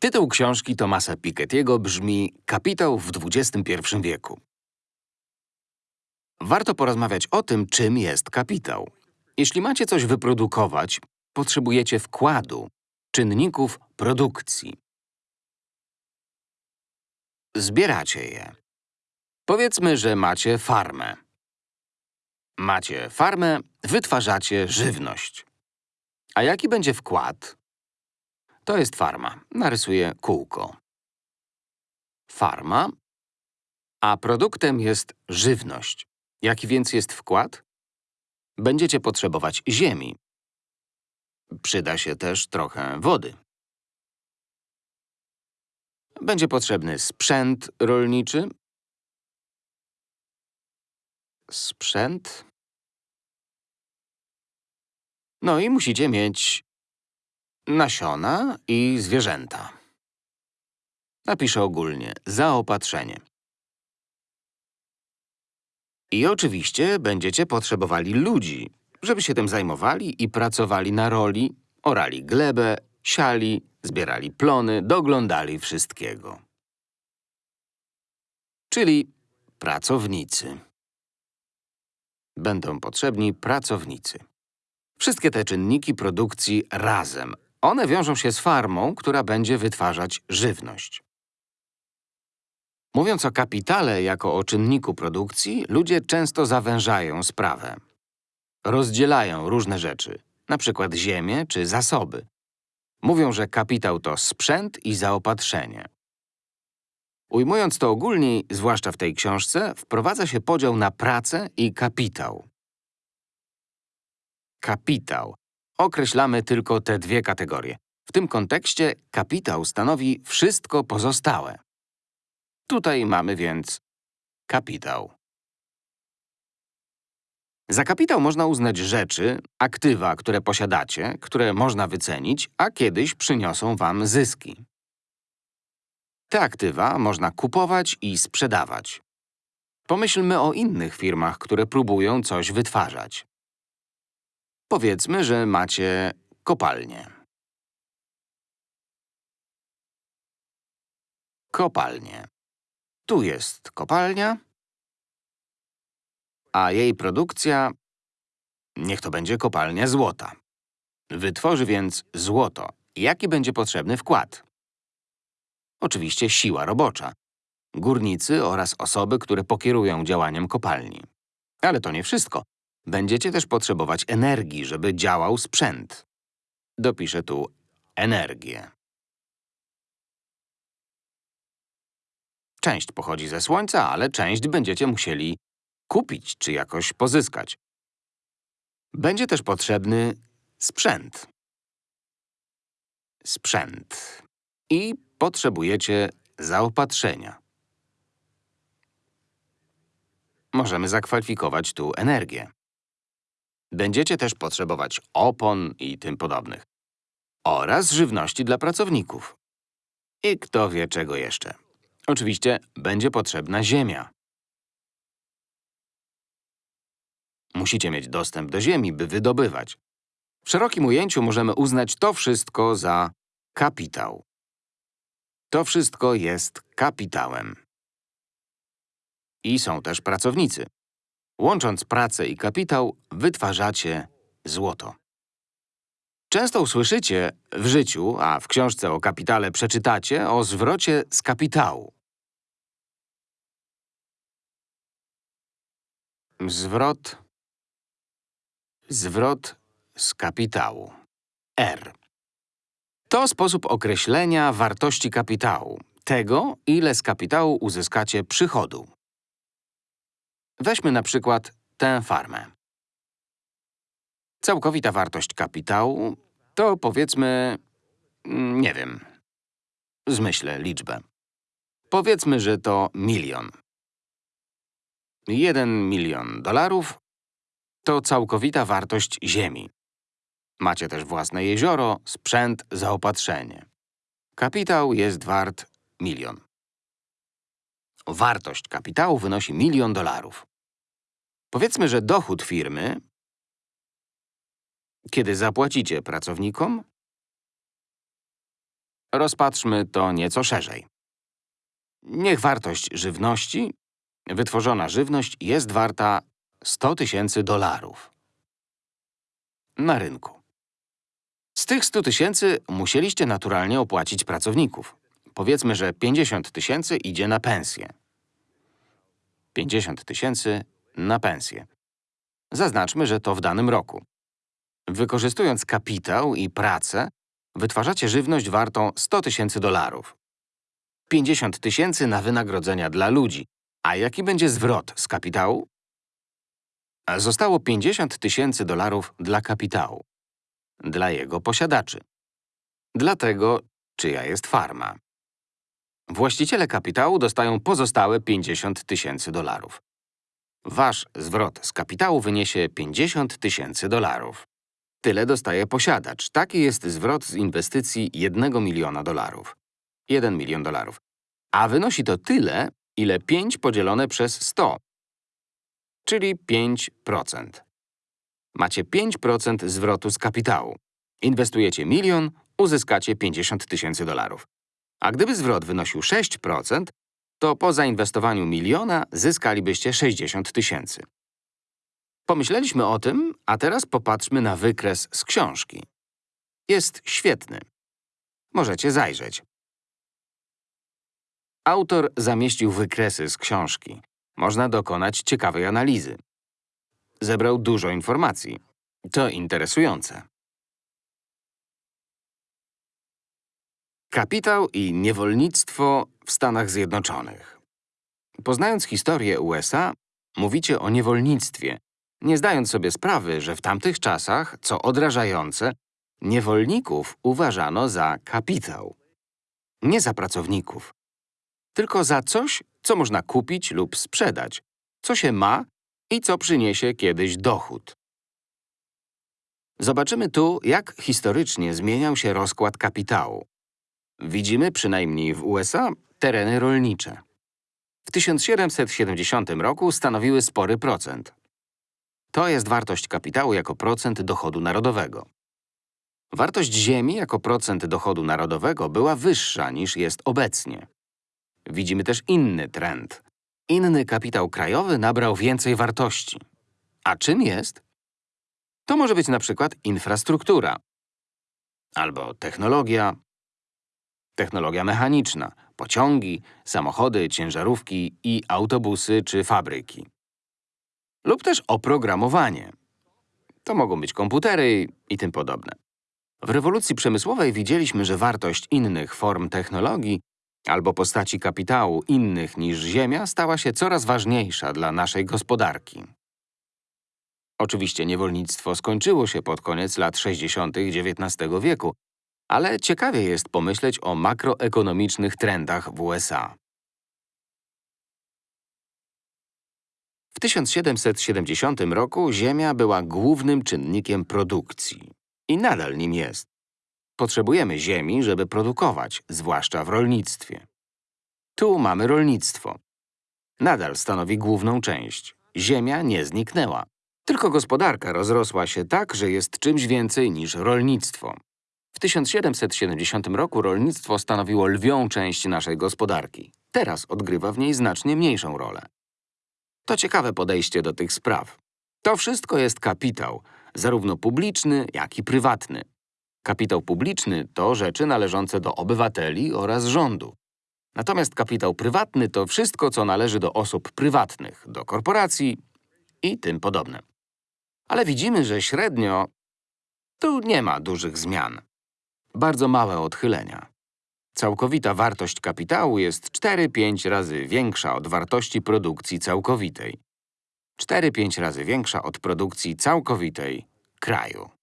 Tytuł książki Thomasa Piketty'ego brzmi Kapitał w XXI wieku. Warto porozmawiać o tym, czym jest kapitał. Jeśli macie coś wyprodukować, potrzebujecie wkładu, czynników produkcji. Zbieracie je. Powiedzmy, że macie farmę. Macie farmę, wytwarzacie żywność. A jaki będzie wkład? To jest farma. Narysuję kółko. Farma, a produktem jest żywność. Jaki więc jest wkład? Będziecie potrzebować ziemi. Przyda się też trochę wody. Będzie potrzebny sprzęt rolniczy. Sprzęt. No i musicie mieć nasiona i zwierzęta. Napiszę ogólnie zaopatrzenie. I oczywiście będziecie potrzebowali ludzi, żeby się tym zajmowali i pracowali na roli, orali glebę, siali, zbierali plony, doglądali wszystkiego. Czyli pracownicy. Będą potrzebni pracownicy. Wszystkie te czynniki produkcji razem. One wiążą się z farmą, która będzie wytwarzać żywność. Mówiąc o kapitale jako o czynniku produkcji, ludzie często zawężają sprawę. Rozdzielają różne rzeczy, przykład ziemię czy zasoby. Mówią, że kapitał to sprzęt i zaopatrzenie. Ujmując to ogólniej, zwłaszcza w tej książce, wprowadza się podział na pracę i kapitał. Kapitał. Określamy tylko te dwie kategorie. W tym kontekście kapitał stanowi wszystko pozostałe. Tutaj mamy więc kapitał. Za kapitał można uznać rzeczy, aktywa, które posiadacie, które można wycenić, a kiedyś przyniosą wam zyski. Te aktywa można kupować i sprzedawać. Pomyślmy o innych firmach, które próbują coś wytwarzać. Powiedzmy, że macie kopalnię. Kopalnię. Tu jest kopalnia, a jej produkcja… Niech to będzie kopalnia złota. Wytworzy więc złoto. Jaki będzie potrzebny wkład? Oczywiście siła robocza. Górnicy oraz osoby, które pokierują działaniem kopalni. Ale to nie wszystko. Będziecie też potrzebować energii, żeby działał sprzęt. Dopiszę tu energię. Część pochodzi ze Słońca, ale część będziecie musieli kupić czy jakoś pozyskać. Będzie też potrzebny sprzęt. Sprzęt. I potrzebujecie zaopatrzenia. Możemy zakwalifikować tu energię. Będziecie też potrzebować opon i tym podobnych. Oraz żywności dla pracowników. I kto wie czego jeszcze. Oczywiście będzie potrzebna ziemia. Musicie mieć dostęp do ziemi, by wydobywać. W szerokim ujęciu możemy uznać to wszystko za kapitał. To wszystko jest kapitałem. I są też pracownicy. Łącząc pracę i kapitał, wytwarzacie złoto. Często usłyszycie w życiu, a w książce o kapitale przeczytacie o zwrocie z kapitału. Zwrot Zwrot z kapitału. R. To sposób określenia wartości kapitału, tego, ile z kapitału uzyskacie przychodu. Weźmy na przykład tę farmę. Całkowita wartość kapitału to powiedzmy… mm, nie wiem. Zmyślę liczbę. Powiedzmy, że to milion. Jeden milion dolarów to całkowita wartość ziemi. Macie też własne jezioro, sprzęt, zaopatrzenie. Kapitał jest wart milion. Wartość kapitału wynosi milion dolarów. Powiedzmy, że dochód firmy, kiedy zapłacicie pracownikom, Rozpatrzmy to nieco szerzej. Niech wartość żywności, wytworzona żywność jest warta 100 tysięcy dolarów na rynku. Z tych 100 tysięcy musieliście naturalnie opłacić pracowników. Powiedzmy, że 50 tysięcy idzie na pensję. 50 tysięcy na pensję. Zaznaczmy, że to w danym roku. Wykorzystując kapitał i pracę, wytwarzacie żywność wartą 100 tysięcy dolarów. 50 tysięcy na wynagrodzenia dla ludzi. A jaki będzie zwrot z kapitału? Zostało 50 tysięcy dolarów dla kapitału. Dla jego posiadaczy. Dla tego, czyja jest farma. Właściciele kapitału dostają pozostałe 50 tysięcy dolarów. Wasz zwrot z kapitału wyniesie 50 tysięcy dolarów. Tyle dostaje posiadacz. Taki jest zwrot z inwestycji 1 miliona dolarów. 1 milion dolarów. A wynosi to tyle, ile 5 podzielone przez 100, czyli 5%. Macie 5% zwrotu z kapitału. Inwestujecie milion, uzyskacie 50 tysięcy dolarów. A gdyby zwrot wynosił 6%, to po zainwestowaniu miliona zyskalibyście 60 tysięcy. Pomyśleliśmy o tym, a teraz popatrzmy na wykres z książki. Jest świetny. Możecie zajrzeć. Autor zamieścił wykresy z książki. Można dokonać ciekawej analizy. Zebrał dużo informacji. To interesujące. Kapitał i niewolnictwo w Stanach Zjednoczonych. Poznając historię USA, mówicie o niewolnictwie, nie zdając sobie sprawy, że w tamtych czasach, co odrażające, niewolników uważano za kapitał. Nie za pracowników, tylko za coś, co można kupić lub sprzedać, co się ma i co przyniesie kiedyś dochód. Zobaczymy tu, jak historycznie zmieniał się rozkład kapitału. Widzimy, przynajmniej w USA, tereny rolnicze. W 1770 roku stanowiły spory procent. To jest wartość kapitału jako procent dochodu narodowego. Wartość ziemi jako procent dochodu narodowego była wyższa niż jest obecnie. Widzimy też inny trend. Inny kapitał krajowy nabrał więcej wartości. A czym jest? To może być na przykład infrastruktura, albo technologia, technologia mechaniczna, pociągi, samochody, ciężarówki i autobusy czy fabryki. Lub też oprogramowanie. To mogą być komputery i tym podobne. W rewolucji przemysłowej widzieliśmy, że wartość innych form technologii albo postaci kapitału innych niż ziemia stała się coraz ważniejsza dla naszej gospodarki. Oczywiście niewolnictwo skończyło się pod koniec lat 60. XIX wieku, ale ciekawie jest pomyśleć o makroekonomicznych trendach w USA. W 1770 roku ziemia była głównym czynnikiem produkcji i nadal nim jest. Potrzebujemy ziemi, żeby produkować, zwłaszcza w rolnictwie. Tu mamy rolnictwo. Nadal stanowi główną część. Ziemia nie zniknęła. Tylko gospodarka rozrosła się tak, że jest czymś więcej niż rolnictwo. W 1770 roku rolnictwo stanowiło lwią część naszej gospodarki. Teraz odgrywa w niej znacznie mniejszą rolę. To ciekawe podejście do tych spraw. To wszystko jest kapitał, zarówno publiczny, jak i prywatny. Kapitał publiczny to rzeczy należące do obywateli oraz rządu. Natomiast kapitał prywatny to wszystko, co należy do osób prywatnych, do korporacji i tym podobne. Ale widzimy, że średnio tu nie ma dużych zmian. Bardzo małe odchylenia. Całkowita wartość kapitału jest 4-5 razy większa od wartości produkcji całkowitej. 4-5 razy większa od produkcji całkowitej kraju.